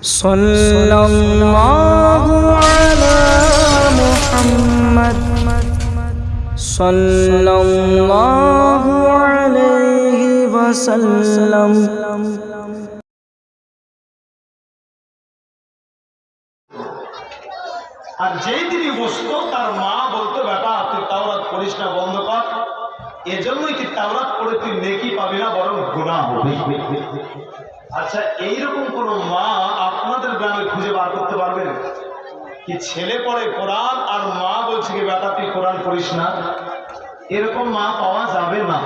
صلى الله على محمد صلى الله عليه وسلم আর যেই তিনি বসতো তার মা বলতো বেটা তুই তাওরাত পড়িস না বন্ধ কর এজন্যই তুই তাওরাত পড়ে তুই নেকি পাবি না বরং গুণা হবে আচ্ছা এইরকম কোন মা আপনাদের গ্রামে খুঁজে বার করতে পারবেন কি ছেলে পড়ে কোরআন আর মা বলছে কি, বেটা, তুই কোরআন পড়িস না? এরকম মা পাওয়া যাবে না।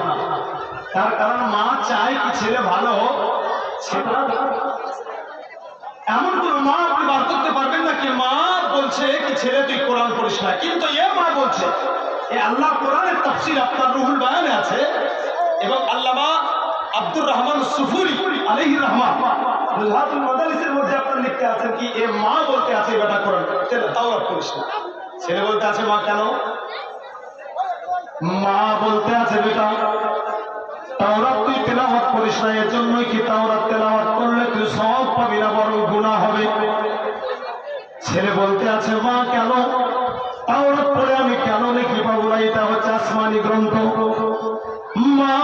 তার কারণ মা চায় কি ছেলে ভালো হোক। এমন কোন মা আপনি বার করতে পারবেন না কি মা বলছে কি, ছেলে, তুই কোরআন পড়িস না। কিন্তু এ মা বলছে, এ আল্লাহ কোরআনের তাফসির আপনার রুহুল বায়ানে আছে এবং আল্লামা আব্দুর রহমান সুফুরি আলাইহির রহমান মাদালিসের মধ্যে লিখতে আছেন কি, এ মা বলতে আছে বেটা পড়িস না। ছেলে বলতে আছে মা কেন? মা বলতে আছে বেটা, তাওরাত তুই তেলাওয়াত করিস না, এর জন্যই কি তাওরাত তেলাওয়াত করলে তুই সব পাবি না গুনাহ হবে। ছেলে বলতে আছে মা কেন? তাওরাত পড়ে আমি কেন নাকি পাবো না এটা হচ্ছে আসমানি গ্রন্থ। মা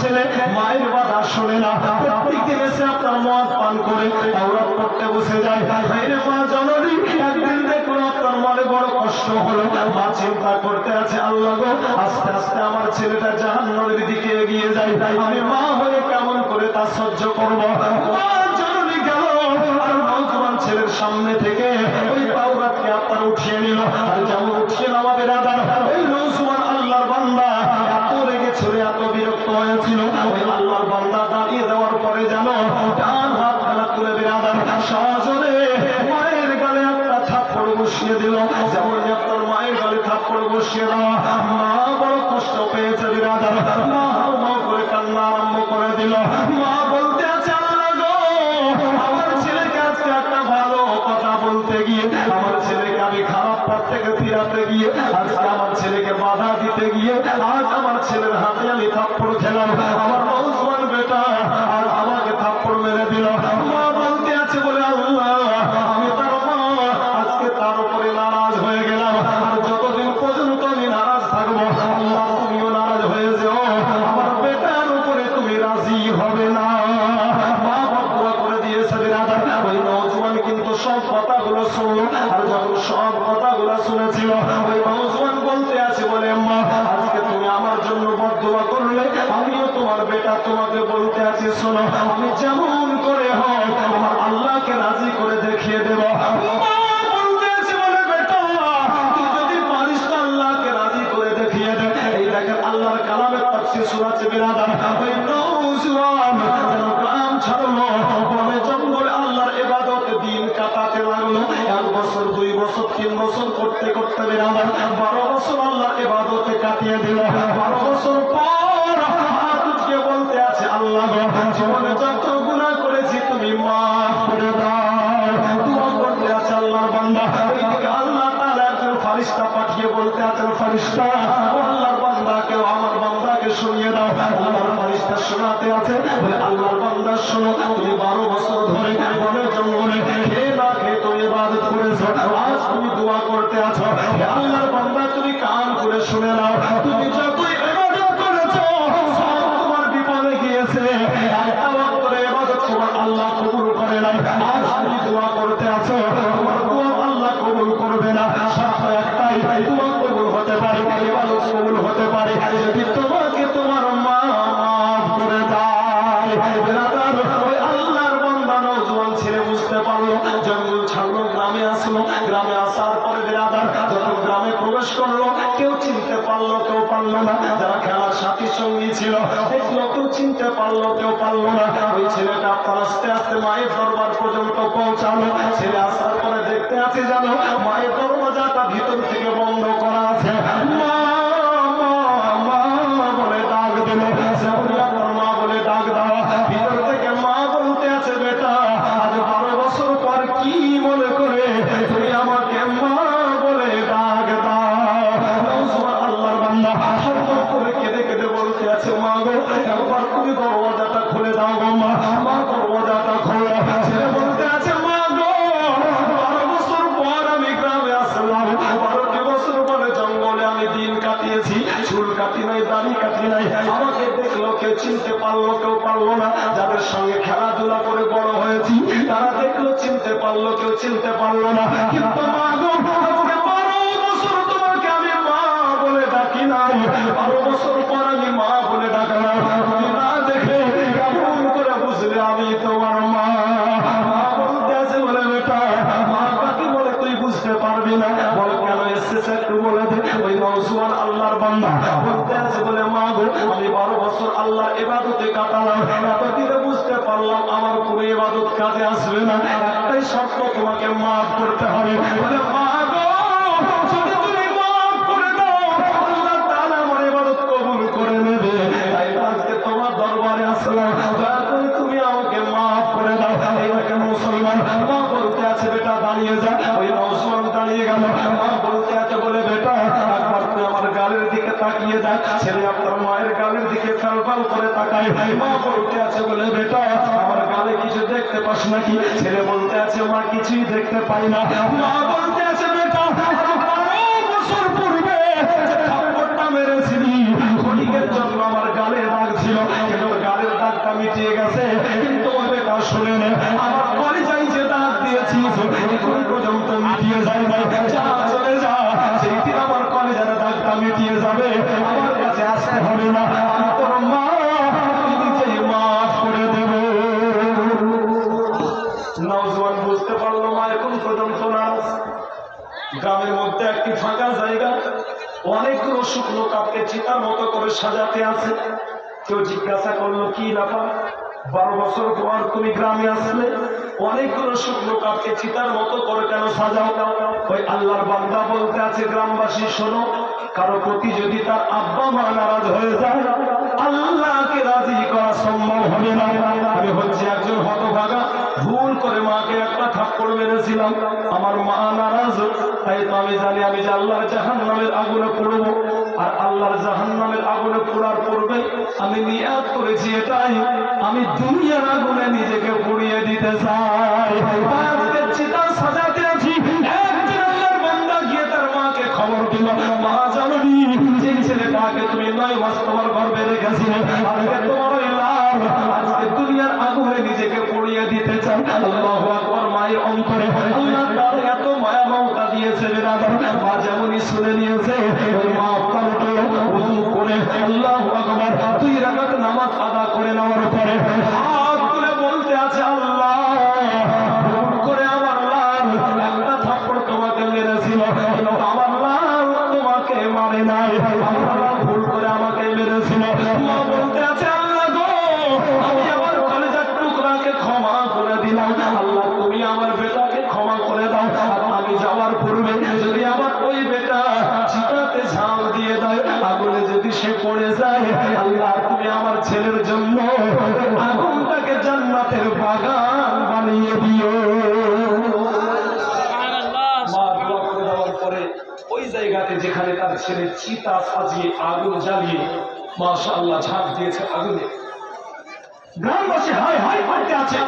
ছেলে, মায়ের বাধা শোনে না। প্রত্যেক দিন এসে আপনার মদ পান করে তাওরাত পড়তে বসে যায়। মেয়ের মা, জননী, একদিন দেখল আপনার মনে বড় কষ্ট হলো। মা চিন্তা করতে আছে, আল্লাহ আস্তে আস্তে আমার ছেলেটা জাহান্নামের দিকে এগিয়ে যায়। আমি মা হয়ে কেমন করে তা সহ্য করব? জননী গেল। আর নৌজওয়ান ছেলের সামনে থেকে ওই পাউরাতকে আপনার উঠিয়ে নিল। আর যেমন উঠিয়ে নামাবে রাজার ওই নৌজওয়ান আল্লাহর বান্দা, এত রেগে ছেড়ে এত বিরক্ত হয়েছিল ওই আল্লাহর বান্দা দাঁড়িয়ে দেওয়ার পরে জানো ডান হাত খেলা তুলে বেরাদার সহজরে মায়ের গালে একটা থাপ্পড় বসিয়ে দিল। যেমন আপনার মায়ের গালে থাপ্পড় বসিয়ে দেওয়া মা বড় কষ্ট পেয়েছে বিরাদার। মা হাও করে কান্না আরম্ভ করে দিল। মা গিয়ে আজকে আমার ছেলেকে বাধা দিতে গিয়ে, আজ আমার ছেলের হাতে আমি থাপ্পড় খেলাম। আমার নৌজওয়ান বেটা, আর আমাকে থাপ্পড় মেরে দিল। মা বলতে আছে বলে, আল্লাহ, আমি তার মা, আজকে তার উপরে নারাজ হয়ে গেলাম। আর যতদিন পর্যন্ত আমি নারাজ থাকব, আল্লাহ, তুমিও নারাজ হয়ে যেও। আমার বেটার উপরে তুমি রাজি হবে না। মা বদুয়া করে দিয়েছে বিরাদার ওই নৌজওয়ান কিন্তু সব কথাগুলো শুনলো। আর যখন সব কথাগুলো শুনেছিল ওই নৌজওয়ান বলতে আছে বলে মা আজকে তুমি আমার জন্য বদুয়া করলে আমিও তোমার বেটা তোমাকে বলতে আছি শোনো, আমি যেমন করে হোক, আমার আল্লাহকে রাজি করে দেখিয়ে দেব। দিন কাটাতে লাগল এক বছর দুই বছর তিন বছর করতে করতে বারো বছর আল্লাহর ইবাদতে কাটিয়ে দিল বারো বছর পর জীবনে যত গুণা করেছি, তুমি পাঠিয়ে বলতে আছেন ফারিস্তা আল্লাহর বান্দাকে আমার বান্দাকে শুনিয়ে দাও। আল্লাহর ফারিস্তা শোনাতে আছে, বলে, আল্লাহর বান্দা, শোনো, তুমি বারো বছর ধরে বনে জঙ্গলে ছেলে বুঝতে পারল, জঙ্গল ছাড়লো, গ্রামে আসলো, গ্রামে আসার পরে বেরাদার যখন গ্রামে প্রবেশ করল, কেউ চিনতে পারল, কেউ পারল না। যারা খেলার সাথী সঙ্গী ছিল, দেখল, কেউ চিনতে পারল, কেউ পারল না। ওই ছেলেটা আপনার আস্তে আস্তে মায়ের দরবার পর্যন্ত পৌঁছালো। ছেলে আসার পরে দেখতে আছে জানো মায়ের দরওয়াজাটা ভিতর থেকে না, যাদের সঙ্গে খেলাধুলা করে বড় হয়েছি, তারা দেখল চিনতে পারল, কেউ চিনতে পারল না। এবাদতে কাটালাম এতদিনে বুঝতে পারলাম আমার কোনো এবাদত কাজে আসবে না। একটাই শর্ত তোমাকে মাফ করতে হবে। মাফ করে দাও আল্লাহ তাআলা আমার ইবাদত কবুল করে নেবে তাই আজকে তোমার দরবারে আসলাম দয়া করে তুমি আমাকে মাফ করে দাও এই দেখে মুসলমান মা বলতে আছে বেটা দাঁড়িয়ে যা ওই মুসলমান দাঁড়িয়ে গেল মা বলতে আছে বলে বেটা একবার তুই আমার গালের দিকে তাকিয়ে দেখ ছেলে আপনার মায়ের গালের দিকে ফেল ফেল করে তাকায় মা বলতে আছে বলে, বেটা, আমার গালে কিছু দেখতে পাস নাকি? ছেলে বলতে আছে, মা কিছুই দেখতে পাই না। মা বলতে আছে, বেটা বছর পূর্বে আমার গালে দাগ ছিল গালের দাগটা মিটিয়ে গেছে কিন্তু ও বেটা শুনে নে আমার কলিজাই যে দাগ দিয়েছিস এখন পর্যন্ত মিটিয়ে যায় নাই যা চলে যা সেই দিন আমার কলেজের দাগটা মিটিয়ে যাবে আমার কাছে আসতে হবে না অনেকগুলো শুকনো কাপকে চিতার মতো করে সাজাতে আছে। কেউ জিজ্ঞাসা করল, কি ব্যাপার? বারো বছর পর তুমি গ্রামে আসলে? অনেকগুলো শুকনো কাপকে চিতার মতো করে কেন সাজাও ওই আল্লাহর বান্দা বলতে আছে, গ্রামবাসী, শোনো কারও প্রতি যদি তার আব্বা মা নারাজ হয়ে যায়, আল্লাহকে রাজি করা সম্ভব হবে না। আমি হচ্ছে একজন হতভাগা, ভুল করে মাকে একটা থাপ্পড় মেরেছিলাম। আমার মা নারাজ, তাই তো আমি জানি, আমি যে আল্লাহর জাহান নামের আগুনে পড়ব। আর আল্লাহর জাহান নামের আগুনে পড়ার পূর্বে আমি নিয়াত করেছি এটাই, আমি দুনিয়ার আগুনে নিজেকে পুড়িয়ে দিতে চাই। চিতা সাজাতে আছি। একদিন আল্লাহর বান্দা গিয়ে তার মাকে খবর দিল, মা ছেলেটাকে তুমি নয় মাস তোমার গর্বে রেখেছিলে। আজকে তোমার লাভ আজকে দুনিয়ার আগুনে নিজেকে পড়িয়ে দিতে চাই। আল্লাহ আকবর মায়ের অন্তরে। আল্লাহ তার এত মায়া মমতা দিয়েছে বেরাদার। মা যেমনই শুনে নিয়েছে জায়গাতে যেখানে তার ছেলে চিতা সাজিয়ে আগুন জ্বালিয়ে মাশা আল্লাহ ঝাঁপ দিয়েছে আগুনে। গ্রামবাসী আছে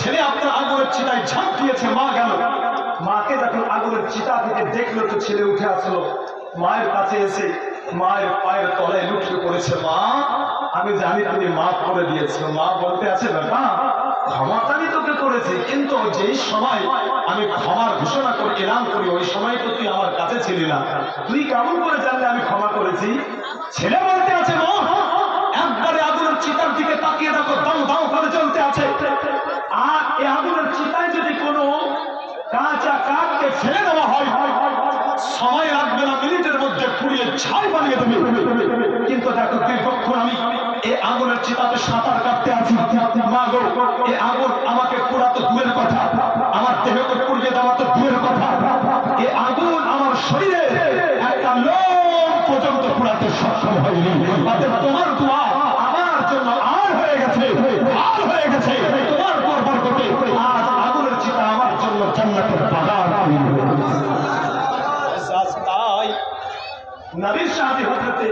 ছেলে আপনার আগুনের চিতায় দিয়েছে, মা গেল মাকে যখন আগুনের চিতা থেকে দেখল, তো ছেলে উঠে আসলো, মায়ের কাছে এসে মায়ের পায়ের তলায় লুটিয়ে পড়েছে, মা, আমি জানি তুমি মা করে দিয়েছ, মা বলতে আছে বেটা ক্ষমাতানি তোকে করেছি, কিন্তু যেই সময় আমি ক্ষমার ঘোষণা করে এলাম করি, ওই সময় তো তুই আমার কাছে ছিলি না। তুই কেমন করে জানলে আমি ক্ষমা করেছি? ছেলে বলতে আছে একবারে আগুনের চিতার দিকে তাকিয়ে দেখো, দাও দাও করে চলতে আছে। আর এই আগুনের চিতায় যদি কোনো কাঁচা কাঠকে ফেলে দেওয়া হয়, সময় লাগবে না, মিনিটের মধ্যে পুড়িয়ে ছাই বানিয়ে দেবে। কিন্তু দেখো, দীর্ঘক্ষণ আমি এই আগুনের চিতাতে সাঁতার কাটতে আছি। মা গো এই আগুন আমাকে পুরা তো দূরের কথা। আমার দেহকে পুড়িয়ে দেওয়া তো দূরের কথা। এই আগুন আমার শরীরে একটা লোক পর্যন্ত পুরাতে সক্ষম হয়নি। তোমার দোয়া আমার জন্য আর হয়ে গেছে আর হয়ে গেছে। তোমার পর বরকতে আজ আগুনের চিতা আমার জন্য জান্নাতের বাগান। নবীর সাথে হজরতে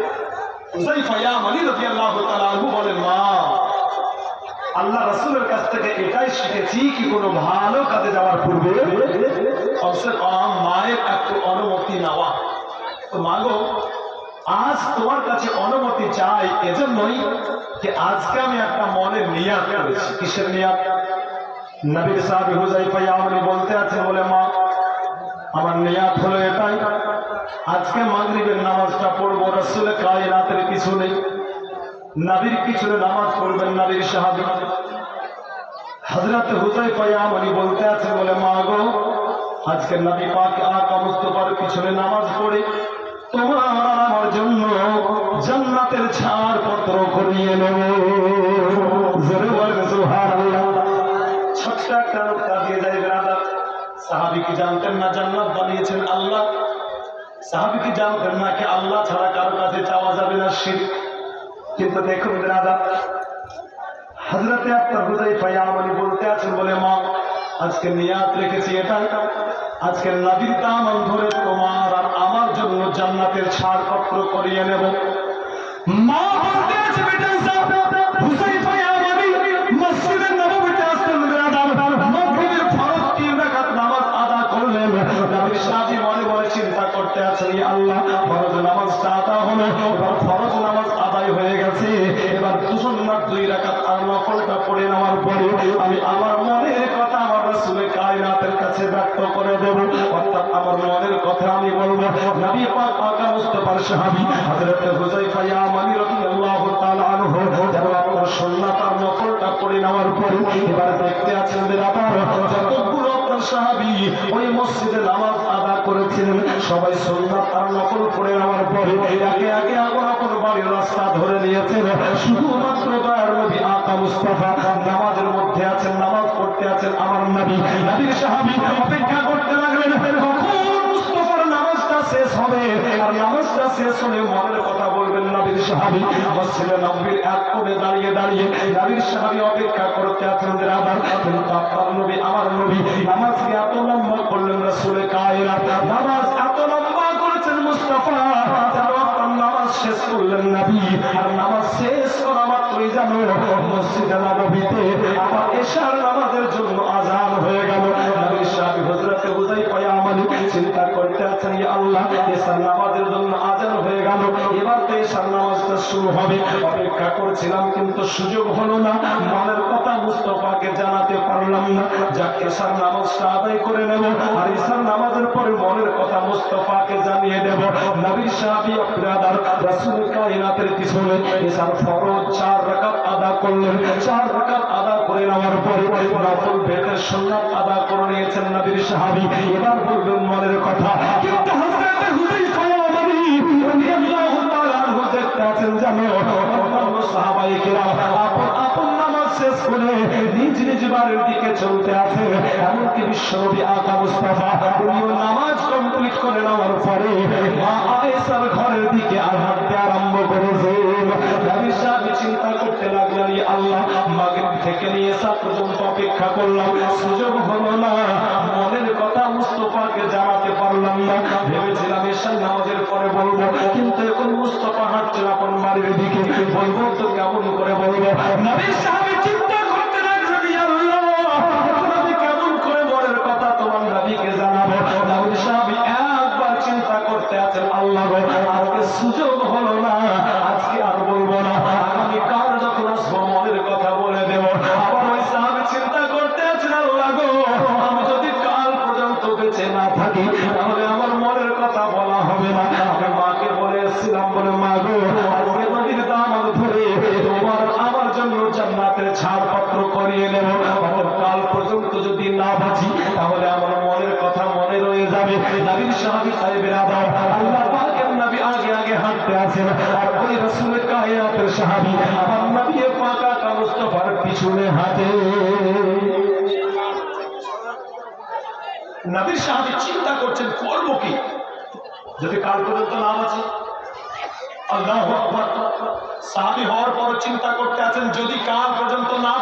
আল্লাহ কাছ থেকে এটাই শিখেছি কি কোনো ভালো কাজে যাওয়ার পূর্বে। মায়ের একটু অনুমতি নেওয়া তো মাগো আজ তোমার কাছে অনুমতি চাই এজন্যই যে আজকে আমি একটা মনের নিয়াত করেছি কিসের নিয়াত নবীর সাহেব হুজাইফা ইয়া মানি বলতে আছে বলে মা আমার নিয়াত হলো এটাই। আজকে মাগরিবের নামাজটা পড়ব, রসুলের কায়রাতের কিছু নেই। নাবির পিছনে নামাজ পড়বেন নাবির সাহাবি। হজরত হুজাই পয়ামনি বলতে আছে, বলে, মা গো, আজকে নবী পাক আকা মুস্তফার পিছনে নামাজ পড়ে। তোমার আমার জন্য জান্নাতের ছাড় পত্র করিয়ে নেব। জোরে বলেন সুবহানাল্লাহ। ছোট্ট একটা সাহাবি কি জানতেন না, জান্নাত বানিয়েছেন আল্লাহ। সাহাবি কি জানতেন না কি আল্লাহ ছাড়া কারও কাছে চাওয়া যাবে না শির। কিন্তু দেখুন ব্রাদার হজরতে আপনার হুদাই পাইয়ামনি বলতে আছেন বলে, মা, আজকে নিয়াত রেখেছি এটাই। আজকে নবীর দামন ধরে তোমার আর আমার জন্য জান্নাতের ছাড়পত্র করিয়ে নেব। মা মসজিদের নববীতে আসতেন ব্রাদার মাগরিবের ফরজ তিন রাকাত নামাজ আদা করলেন নবীর সাথী মনে মনে চিন্তা করতে আছেন আল্লাহ। ফরজ নামাজটা আদা হলো, এবার ফরজ নামাজ আদায় হয়ে গেছে। এবার দুসন্নার দুই রাকাত আর নফলটা পড়ে নেওয়ার পরে আমি আমার মনের কথা আমার রাসূলের কায়নাতের কাছে ব্যক্ত করে দেব। অর্থাৎ আমার মনের কথা আমি বলব। নবী পাক মুস্তাফার সাহাবী হযরত ইয়া মানি রাদিয়াল্লাহু তাআলা আনহু আপনার সুন্নাত আর নফলটা পড়ে নেওয়ার পরে এবার দেখতে আছেন বেরাদার যতগুলো আপনার সাহাবী ওই মসজিদে নামাজ করেছিলেন। সবাই সন্ধ্যা আর নকল করে নেওয়ার পরে একে একে আগুন অপর বাড়ির রাস্তা ধরে নিয়েছেন। শুধুমাত্র দয়ার নবী আকা মুস্তাফা নামাজের মধ্যে আছেন, নামাজ পড়তে আছেন আমার নবী। নবীর সাহাবি অপেক্ষা করতে লাগলেন। শেষ হবে। আর নামাজটা শেষ হলে মনের কথা বলবেন নবীর আমার মসজিদে নব্বীর এক কোণে দাঁড়িয়ে দাঁড়িয়ে নবীর সাহাবি অপেক্ষা করতে যে আবার কিন্তু আপনার নবী, আমার নবী, নামাজকে এত লম্বা করলেন রাসূলের কায়রা নামাজ করলেন নবী, আর নামাজ শেষ করা মাত্রই জানো মসজিদে নববীতে আবার এশার নামাজের জন্য আজান হয়ে গেল। সাহাবী পয়ামানি চিন্তা করতে আছেন, ইয়া আল্লাহ, এশার নামাজের জন্য আজান হয়ে গেল, এবার তো এশার নামাজটা শুরু হবে। অপেক্ষা করছিলাম, কিন্তু সুযোগ হলো না মনের কথা মুস্তফাকে জানাতে পারলাম না। যাক, এশার নামাজটা আদায় করে নেব, আর এশার নামাজের পরে মনের কথা মুস্তফাকে জানিয়ে দেব। নবীর সাহাবী রাসূল কায়নাতের পিছনে এশার ফরজ চার রাকাত আদা করলেন। চার রাকাত আদা করে নেওয়ার পরে নফল বেতের সুন্নাত আদা করে নিয়েছেন নবীর সাহাবী। এবার বলবেন মনের কথা, কিন্তু নামাজ শেষ নিজ চলতে আছে। নামাজ কমপ্লিট করে নেওয়ার পরে মা আয়েশার করতে লাগলেন আল্লাহ। মাগরিব থেকে নিয়ে সাত পর্যন্ত অপেক্ষা করলাম। সুযোগ হলো না। মনের কথা মুস্তফাকে জানাতে পারলাম না। ভেবেছিলাম এসে নামাজের পরে বলব। কিন্তু এখন মুস্তফা হাঁটছে আপন বাড়ির দিকে। বলব তো কেমন করে বলব? নবী বাবাজি, তাহলে আমার মনের কথা মনে রয়ে যাবে। নবীর সাহাবী সাহেবের আদর, আল্লাহ পাকের নবী আগে আগে হাঁটতে আছেন আর ওই রাসূলের কাহিয়াতের সাহাবী আমার নবী পাকা কামুস্তফার পিছনে হাঁটে। নবীর সাহাবী চিন্তা করছেন, করব কি? যদি কাল পর্যন্ত নাম আছে? আল্লাহ সাহাবি হওয়ার পর চিন্তা করতে আছেন, যদি কাল পর্যন্ত নাম